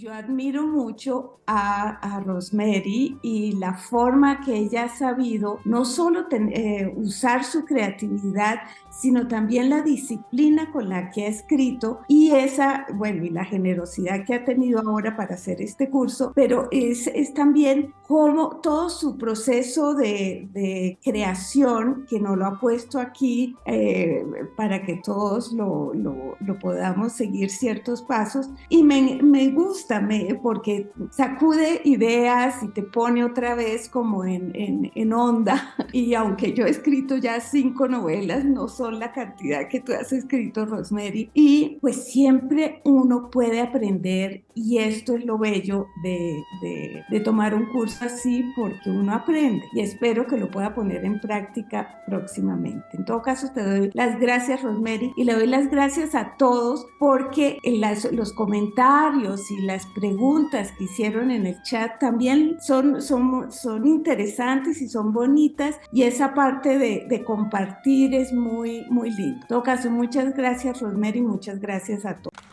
Yo admiro mucho a, a, Rosemary y la forma que ella ha sabido no solo eh, usar su creatividad, sino también la disciplina con la que ha escrito y esa, bueno, y la generosidad que ha tenido ahora para hacer este curso, pero es, es también como todo su proceso de, de, creación que nos lo ha puesto aquí eh, para que todos lo, lo, lo, podamos seguir ciertos pasos y me, me gusta porque sacude ideas y te pone otra vez como en, en, en, onda. Y aunque yo he escrito ya cinco novelas, no son la cantidad que tú has escrito, Rosemary. Y pues siempre uno puede aprender y esto es lo bello de, de, de tomar un curso así porque uno aprende y espero que lo pueda poner en práctica próximamente. En todo caso, te doy las gracias, Rosemary, y le doy las gracias a todos porque los comentarios y las preguntas que hicieron en el chat también son, son, son interesantes y son bonitas y esa parte de, de compartir es muy, muy lindo. En todo caso, muchas gracias Rosemary, muchas gracias a todos.